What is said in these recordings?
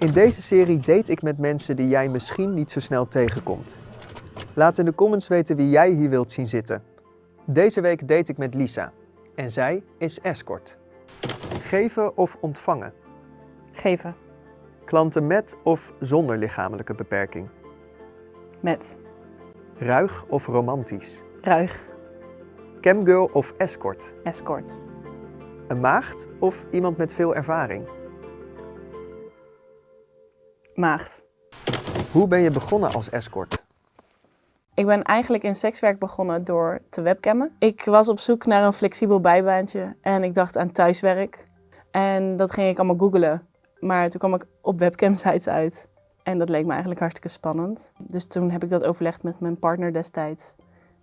In deze serie date ik met mensen die jij misschien niet zo snel tegenkomt. Laat in de comments weten wie jij hier wilt zien zitten. Deze week date ik met Lisa. En zij is escort. Geven of ontvangen? Geven. Klanten met of zonder lichamelijke beperking? Met. Ruig of romantisch? Ruig. Camgirl of escort? Escort. Een maagd of iemand met veel ervaring? Maagd. Hoe ben je begonnen als escort? Ik ben eigenlijk in sekswerk begonnen door te webcammen. Ik was op zoek naar een flexibel bijbaantje en ik dacht aan thuiswerk. En dat ging ik allemaal googlen. Maar toen kwam ik op webcamsites uit. En dat leek me eigenlijk hartstikke spannend. Dus toen heb ik dat overlegd met mijn partner destijds.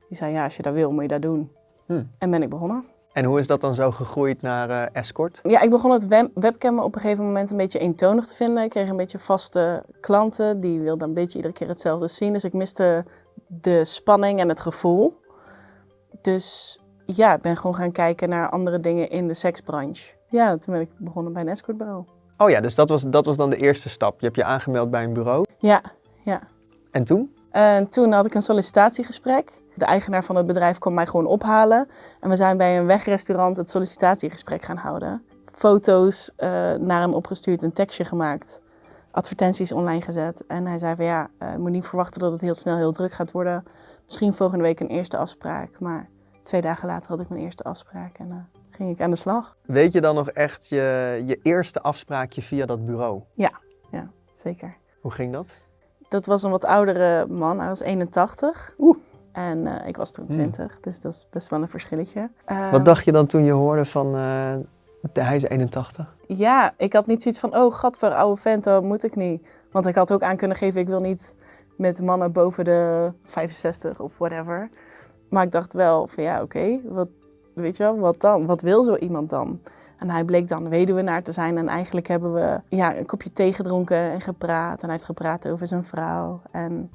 Die zei, ja, als je dat wil, moet je dat doen. Hmm. En ben ik begonnen. En hoe is dat dan zo gegroeid naar eh, escort? Ja, ik begon het web webcammen op een gegeven moment een beetje eentonig te vinden. Ik kreeg een beetje vaste klanten, die wilden een beetje iedere keer hetzelfde zien. Dus ik miste de spanning en het gevoel. Dus ja, ik ben gewoon gaan kijken naar andere dingen in de seksbranche. Ja, toen ben ik begonnen bij een escortbureau. Oh ja, dus dat was, dat was dan de eerste stap. Je hebt je aangemeld bij een bureau. Ja, ja. En toen? En toen had ik een sollicitatiegesprek. De eigenaar van het bedrijf kwam mij gewoon ophalen. En we zijn bij een wegrestaurant het sollicitatiegesprek gaan houden. Foto's eh, naar hem opgestuurd, een tekstje gemaakt. Advertenties online gezet. En hij zei van ja, je moet niet verwachten dat het heel snel heel druk gaat worden. Misschien volgende week een eerste afspraak. Maar twee dagen later had ik mijn eerste afspraak en uh, ging ik aan de slag. Weet je dan nog echt je, je eerste afspraakje via dat bureau? Ja, ja, zeker. Hoe ging dat? Dat was een wat oudere man, hij was 81. Oeh. En uh, ik was toen 20, dus dat is best wel een verschilletje. Uh, Wat dacht je dan toen je hoorde van uh, hij is 81? Ja, ik had niet zoiets van, oh gat voor oude vent, dat moet ik niet. Want ik had ook aan kunnen geven, ik wil niet met mannen boven de 65 of whatever. Maar ik dacht wel van ja, oké, okay, wat, weet je wel, wat dan? Wat wil zo iemand dan? En hij bleek dan weduwenaar te zijn. En eigenlijk hebben we ja, een kopje thee gedronken en gepraat. En hij heeft gepraat over zijn vrouw. En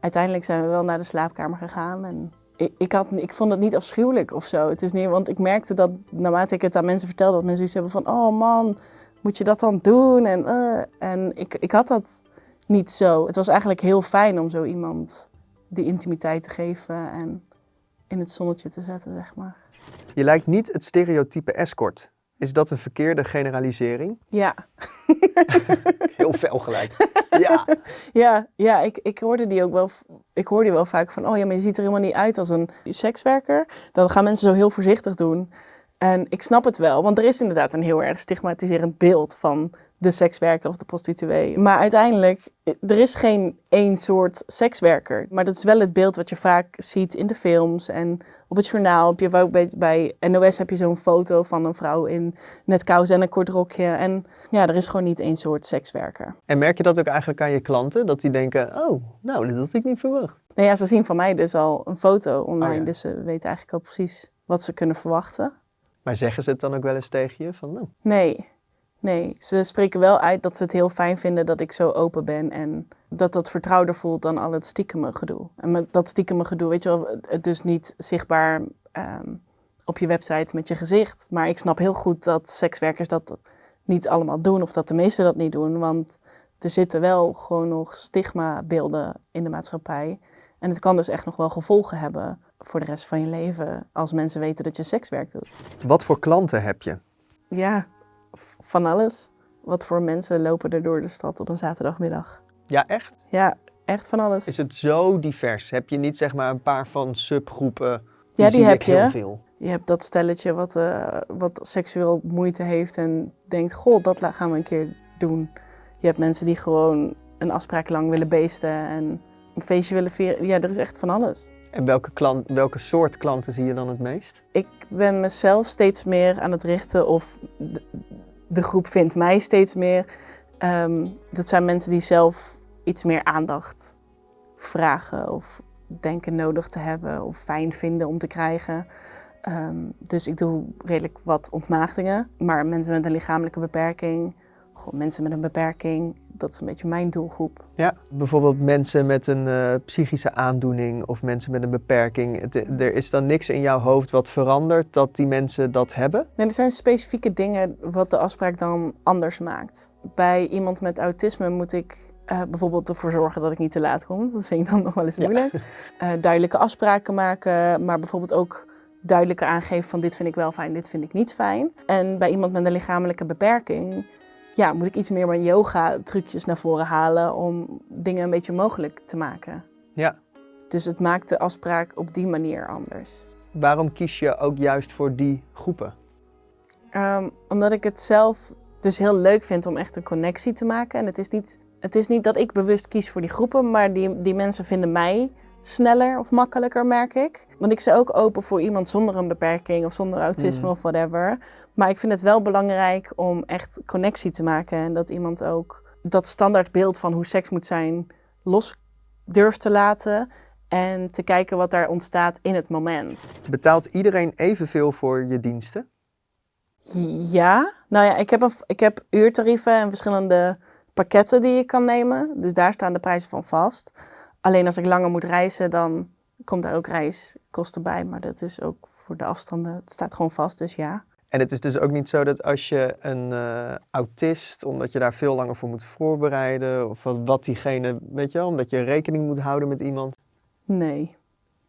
uiteindelijk zijn we wel naar de slaapkamer gegaan. En ik, ik, had, ik vond het niet afschuwelijk of zo. Het is niet, want ik merkte dat naarmate ik het aan mensen vertelde, dat mensen zoiets hebben van... Oh man, moet je dat dan doen? En, uh, en ik, ik had dat niet zo. Het was eigenlijk heel fijn om zo iemand die intimiteit te geven en in het zonnetje te zetten, zeg maar. Je lijkt niet het stereotype escort. Is dat een verkeerde generalisering? Ja. Heel fel gelijk. Ja. Ja, ja ik, ik hoorde die ook wel. Ik hoorde die wel vaak van, oh ja, maar je ziet er helemaal niet uit als een sekswerker. Dan gaan mensen zo heel voorzichtig doen. En ik snap het wel, want er is inderdaad een heel erg stigmatiserend beeld van de sekswerker of de prostituee. Maar uiteindelijk, er is geen één soort sekswerker. Maar dat is wel het beeld wat je vaak ziet in de films en op het journaal. Heb je ook bij, bij NOS heb je zo'n foto van een vrouw in net kousen en een kort rokje. En ja, er is gewoon niet één soort sekswerker. En merk je dat ook eigenlijk aan je klanten? Dat die denken, oh, nou, dat had ik niet verwacht. Nou ja, ze zien van mij dus al een foto online. Oh ja. Dus ze weten eigenlijk al precies wat ze kunnen verwachten. Maar zeggen ze het dan ook wel eens tegen je? Van, nou, Nee, nee. Ze spreken wel uit dat ze het heel fijn vinden dat ik zo open ben. En dat dat vertrouwder voelt dan al het stiekeme gedoe. En met dat stiekeme gedoe, weet je wel, het dus niet zichtbaar ehm, op je website met je gezicht. Maar ik snap heel goed dat sekswerkers dat niet allemaal doen. Of dat de meesten dat niet doen. Want er zitten wel gewoon nog stigmabeelden in de maatschappij. En het kan dus echt nog wel gevolgen hebben voor de rest van je leven als mensen weten dat je sekswerk doet. wat voor klanten heb je? Ja, van alles. Wat voor mensen lopen er door de stad op een zaterdagmiddag? Ja, echt? Ja, echt van alles. Is het zo divers? Heb je niet zeg maar een paar van subgroepen? Ja, die heb ik heel je. veel. Je hebt dat stelletje wat, eh, wat seksueel moeite heeft en denkt, goh, dat gaan we een keer doen. Je hebt mensen die gewoon een afspraak lang willen beesten en een feestje willen vieren. Ja, er is echt van alles. En welke, klant, welke soort klanten zie je dan het meest? Ik ben mezelf steeds meer aan het richten of de, groep vindt mij steeds meer. Ehm, dat zijn mensen die zelf iets meer aandacht vragen of denken nodig te hebben of fijn vinden om te krijgen. Ehm, dus ik doe redelijk wat ontmaagdingen. Maar mensen met een lichamelijke beperking, gewoon mensen met een beperking, dat is een beetje mijn doelgroep. Ja, bijvoorbeeld mensen met een uh, psychische aandoening of mensen met een beperking. Het, er is dan niks in jouw hoofd wat verandert dat die mensen dat hebben? Nee, er zijn specifieke dingen wat de afspraak dan anders maakt. Bij iemand met autisme moet ik uh, bijvoorbeeld ervoor zorgen dat ik niet te laat kom. Dat vind ik dan nog wel eens moeilijk. Ja. Uh, duidelijke afspraken maken, maar bijvoorbeeld ook duidelijker aangeven van dit vind ik wel fijn, dit vind ik niet fijn. En bij iemand met een lichamelijke beperking ja, moet ik iets meer mijn yoga trucjes naar voren halen om dingen een beetje mogelijk te maken. Ja. Dus het maakt de afspraak op die manier anders. Waarom kies je ook juist voor die groepen? Um, omdat ik het zelf dus heel leuk vind om echt een connectie te maken. En het is niet, het is niet dat ik bewust kies voor die groepen, maar die, die mensen vinden mij sneller of makkelijker, merk ik. Want ik sta ook open voor iemand zonder een beperking of zonder autisme mm. of whatever. Maar ik vind het wel belangrijk om echt connectie te maken. En dat iemand ook dat standaardbeeld van hoe seks moet zijn los durft te laten. En te kijken wat daar ontstaat in het moment. Betaalt iedereen evenveel voor je diensten? Ja, nou ja, ik heb, een, ik heb uurtarieven en verschillende pakketten die je kan nemen. Dus daar staan de prijzen van vast. Alleen als ik langer moet reizen, dan komt daar ook reiskosten bij. Maar dat is ook voor de afstanden, het staat gewoon vast, dus ja. En het is dus ook niet zo dat als je een uh, autist, omdat je daar veel langer voor moet voorbereiden, of wat, wat diegene, weet je wel, omdat je rekening moet houden met iemand? Nee.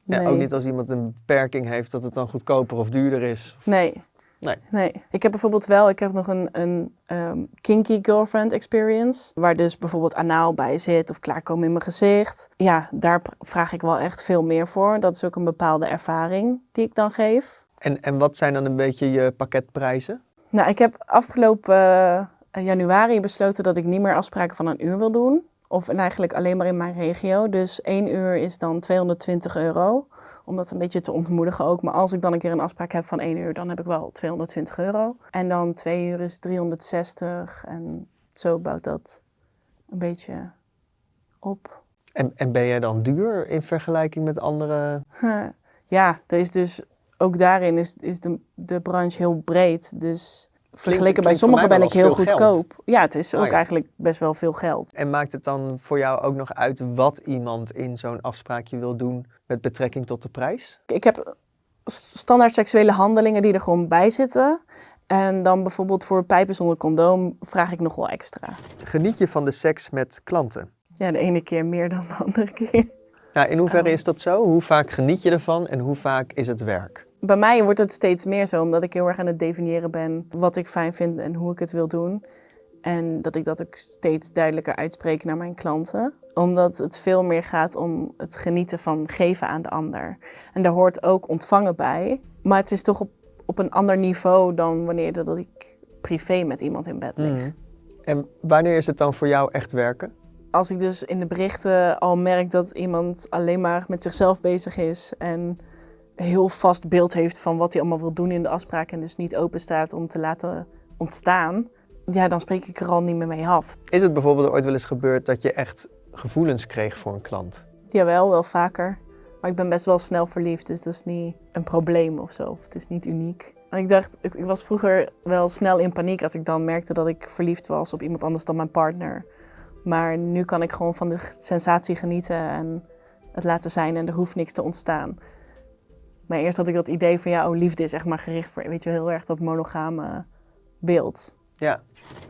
Ja, nee. Ook niet als iemand een beperking heeft, dat het dan goedkoper of duurder is? Nee. Nee. nee. Ik heb bijvoorbeeld wel, ik heb nog een, een um, kinky girlfriend experience. Waar dus bijvoorbeeld anaal bij zit of klaarkomen in mijn gezicht. Ja, daar vraag ik wel echt veel meer voor. Dat is ook een bepaalde ervaring die ik dan geef. En, en wat zijn dan een beetje je pakketprijzen? Nou, ik heb afgelopen uh, januari besloten dat ik niet meer afspraken van een uur wil doen. Of en eigenlijk alleen maar in mijn regio. Dus één uur is dan 220 euro om dat een beetje te ontmoedigen ook. Maar als ik dan een keer een afspraak heb van één uur, dan heb ik wel 220 euro. En dan twee uur is 360 en zo bouwt dat een beetje op. En, en ben jij dan duur in vergelijking met andere? Ja, er is dus ook daarin is, is de, de branche heel breed. Dus vergeleken bij sommigen ben ik heel goedkoop. Ja, het is ook ah, eigenlijk best wel veel geld. En maakt het dan voor jou ook nog uit wat iemand in zo'n afspraakje wil doen met betrekking tot de prijs? Ik heb standaard seksuele handelingen die er gewoon bij zitten. En dan bijvoorbeeld voor pijpen zonder condoom vraag ik nog wel extra. Geniet je van de seks met klanten? Ja, de ene keer meer dan de andere keer. In hoeverre oh. is dat zo? Hoe vaak geniet je ervan en hoe vaak is het werk? Bij mij wordt het steeds meer zo, omdat ik heel erg aan het definiëren ben wat ik fijn vind en hoe ik het wil doen. En dat ik dat ook steeds duidelijker uitspreek naar mijn klanten. Omdat het veel meer gaat om het genieten van geven aan de ander. En daar hoort ook ontvangen bij. Maar het is toch op, op een ander niveau dan wanneer dat ik privé met iemand in bed lig. Mm. En wanneer is het dan voor jou echt werken? Als ik dus in de berichten al merk dat iemand alleen maar met zichzelf bezig is en heel vast beeld heeft van wat hij allemaal wil doen in de afspraak en dus niet open staat om te laten ontstaan, ja, dan spreek ik er al niet meer mee af. Is het bijvoorbeeld ooit wel eens gebeurd dat je echt gevoelens kreeg voor een klant? Jawel, wel vaker. Maar ik ben best wel snel verliefd, dus dat is niet een probleem of zo. Het is niet uniek. En ik dacht, ik, ik was vroeger wel snel in paniek als ik dan merkte dat ik verliefd was op iemand anders dan mijn partner. Maar nu kan ik gewoon van de sensatie genieten en het laten zijn en er hoeft niks te ontstaan. Maar eerst had ik dat idee van ja, oh, liefde is echt maar gericht voor, weet je, heel erg dat monogame beeld. Ja.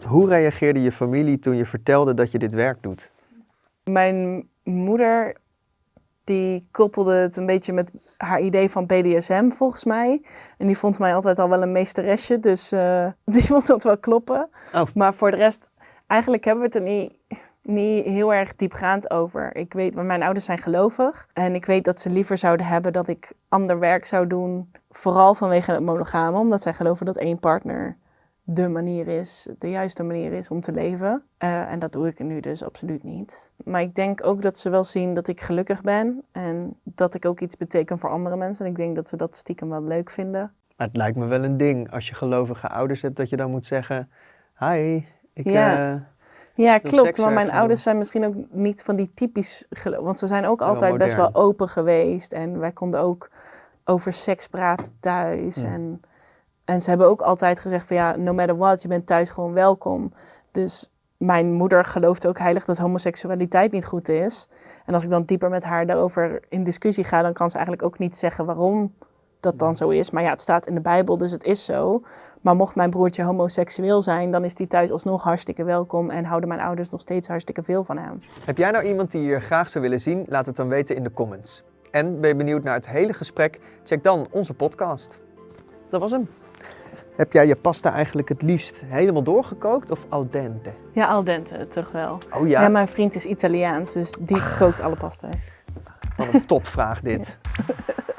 Hoe reageerde je familie toen je vertelde dat je dit werk doet? Mijn moeder die koppelde het een beetje met haar idee van BDSM volgens mij. En die vond mij altijd al wel een meesteresje, dus uh, die vond dat wel kloppen. Oh. Maar voor de rest, eigenlijk hebben we het er niet, niet heel erg diepgaand over. Ik weet, mijn ouders zijn gelovig en ik weet dat ze liever zouden hebben dat ik ander werk zou doen. Vooral vanwege het monogame, omdat zij geloven dat één partner de manier is, de juiste manier is om te leven. Uh, en dat doe ik nu dus absoluut niet. Maar ik denk ook dat ze wel zien dat ik gelukkig ben en dat ik ook iets beteken voor andere mensen. En ik denk dat ze dat stiekem wel leuk vinden. Maar het lijkt me wel een ding als je gelovige ouders hebt dat je dan moet zeggen: Hi, ik. Ja. Uh, ja, klopt. Maar mijn ouders zijn misschien ook niet van die typisch Want ze zijn ook altijd best wel open geweest. En wij konden ook over seks praten thuis. En en ze hebben ook altijd gezegd van ja, no matter what, je bent thuis gewoon welkom. Dus mijn moeder gelooft ook heilig dat homoseksualiteit niet goed is. En als ik dan dieper met haar daarover in discussie ga, dan kan ze eigenlijk ook niet zeggen waarom dat dan zo is. Maar ja, het staat in de Bijbel, dus het is zo. Maar mocht mijn broertje homoseksueel zijn, dan is die thuis alsnog hartstikke welkom en houden mijn ouders nog steeds hartstikke veel van hem. Heb jij nou iemand die je graag zou willen zien? Laat het dan weten in de comments. En ben je benieuwd naar het hele gesprek? Check dan onze podcast. Dat was hem. Heb jij je pasta eigenlijk het liefst helemaal doorgekookt of al dente? Ja, al dente, toch wel. Oh Ja, ja, mijn vriend is Italiaans, dus die kookt alle pasta's. wat een topvraag dit.